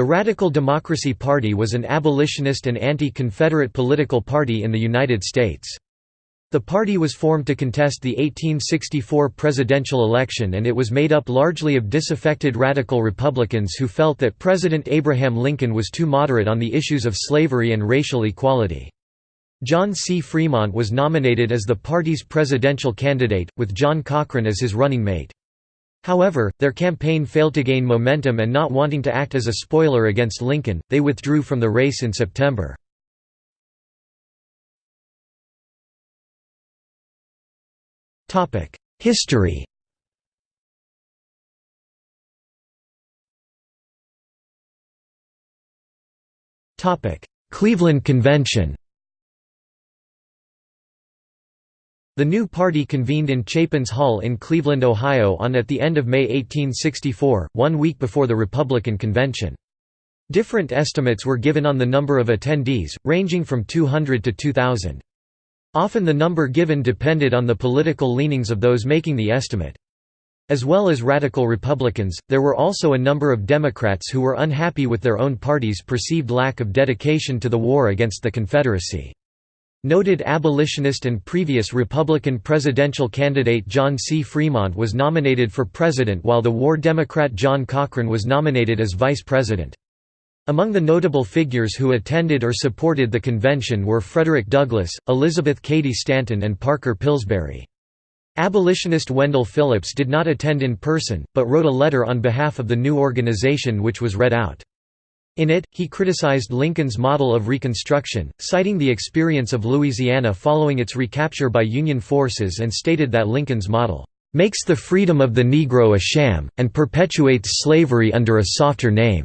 The Radical Democracy Party was an abolitionist and anti-Confederate political party in the United States. The party was formed to contest the 1864 presidential election and it was made up largely of disaffected radical Republicans who felt that President Abraham Lincoln was too moderate on the issues of slavery and racial equality. John C. Fremont was nominated as the party's presidential candidate, with John Cochrane as his running mate. However, their campaign failed to gain momentum and not wanting to act as a spoiler against Lincoln, they withdrew from the race in September. History Cleveland Convention The new party convened in Chapin's Hall in Cleveland, Ohio on at the end of May 1864, one week before the Republican convention. Different estimates were given on the number of attendees, ranging from 200 to 2,000. Often the number given depended on the political leanings of those making the estimate. As well as radical Republicans, there were also a number of Democrats who were unhappy with their own party's perceived lack of dedication to the war against the Confederacy. Noted abolitionist and previous Republican presidential candidate John C. Fremont was nominated for president while the war Democrat John Cochrane was nominated as vice president. Among the notable figures who attended or supported the convention were Frederick Douglass, Elizabeth Cady Stanton and Parker Pillsbury. Abolitionist Wendell Phillips did not attend in person, but wrote a letter on behalf of the new organization which was read out. In it, he criticized Lincoln's model of Reconstruction, citing the experience of Louisiana following its recapture by Union forces and stated that Lincoln's model, "...makes the freedom of the Negro a sham, and perpetuates slavery under a softer name."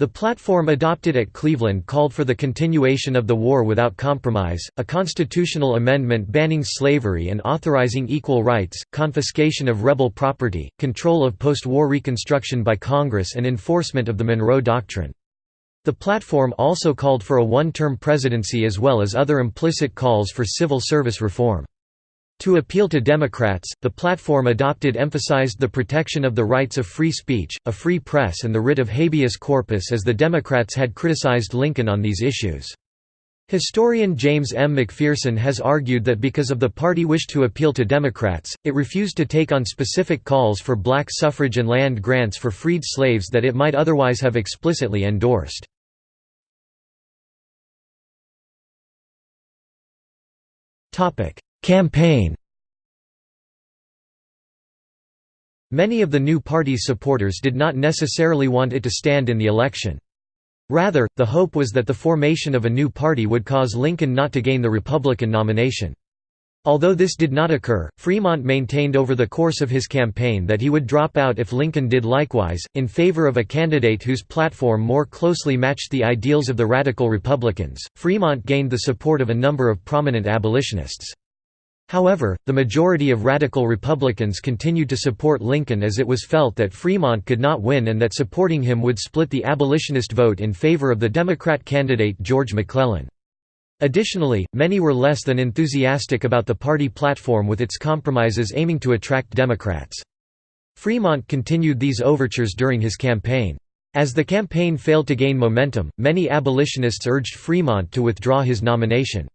The platform adopted at Cleveland called for the continuation of the war without compromise, a constitutional amendment banning slavery and authorizing equal rights, confiscation of rebel property, control of post-war Reconstruction by Congress and enforcement of the Monroe Doctrine. The platform also called for a one-term presidency as well as other implicit calls for civil service reform. To appeal to Democrats, the platform adopted emphasized the protection of the rights of free speech, a free press and the writ of habeas corpus as the Democrats had criticized Lincoln on these issues. Historian James M. McPherson has argued that because of the party wish to appeal to Democrats, it refused to take on specific calls for black suffrage and land grants for freed slaves that it might otherwise have explicitly endorsed. Campaign Many of the new party's supporters did not necessarily want it to stand in the election. Rather, the hope was that the formation of a new party would cause Lincoln not to gain the Republican nomination. Although this did not occur, Fremont maintained over the course of his campaign that he would drop out if Lincoln did likewise, in favor of a candidate whose platform more closely matched the ideals of the Radical Republicans. Fremont gained the support of a number of prominent abolitionists. However, the majority of radical Republicans continued to support Lincoln as it was felt that Fremont could not win and that supporting him would split the abolitionist vote in favor of the Democrat candidate George McClellan. Additionally, many were less than enthusiastic about the party platform with its compromises aiming to attract Democrats. Fremont continued these overtures during his campaign. As the campaign failed to gain momentum, many abolitionists urged Fremont to withdraw his nomination.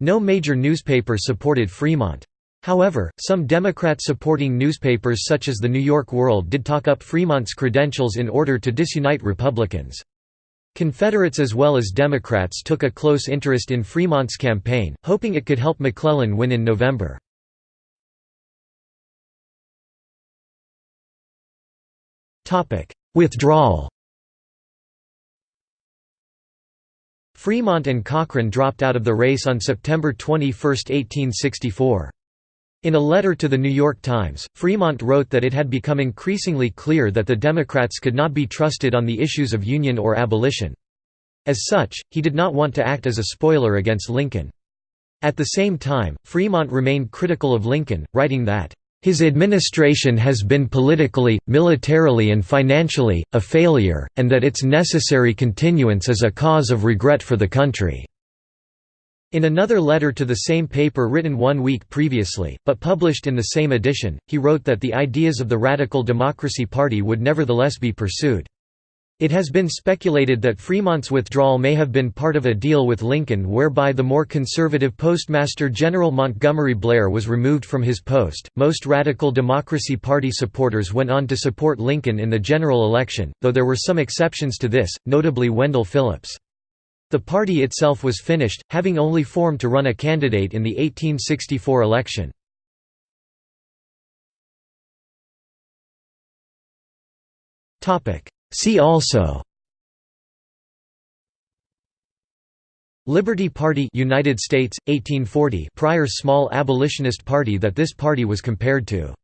No major newspaper supported Fremont. However, some Democrat-supporting newspapers such as the New York World did talk up Fremont's credentials in order to disunite Republicans. Confederates as well as Democrats took a close interest in Fremont's campaign, hoping it could help McClellan win in November. Withdrawal Fremont and Cochrane dropped out of the race on September 21, 1864. In a letter to The New York Times, Fremont wrote that it had become increasingly clear that the Democrats could not be trusted on the issues of Union or abolition. As such, he did not want to act as a spoiler against Lincoln. At the same time, Fremont remained critical of Lincoln, writing that, his administration has been politically, militarily and financially, a failure, and that its necessary continuance is a cause of regret for the country." In another letter to the same paper written one week previously, but published in the same edition, he wrote that the ideas of the Radical Democracy Party would nevertheless be pursued. It has been speculated that Fremont's withdrawal may have been part of a deal with Lincoln whereby the more conservative Postmaster General Montgomery Blair was removed from his post. Most Radical Democracy Party supporters went on to support Lincoln in the general election, though there were some exceptions to this, notably Wendell Phillips. The party itself was finished, having only formed to run a candidate in the 1864 election. See also Liberty Party United States 1840 prior small abolitionist party that this party was compared to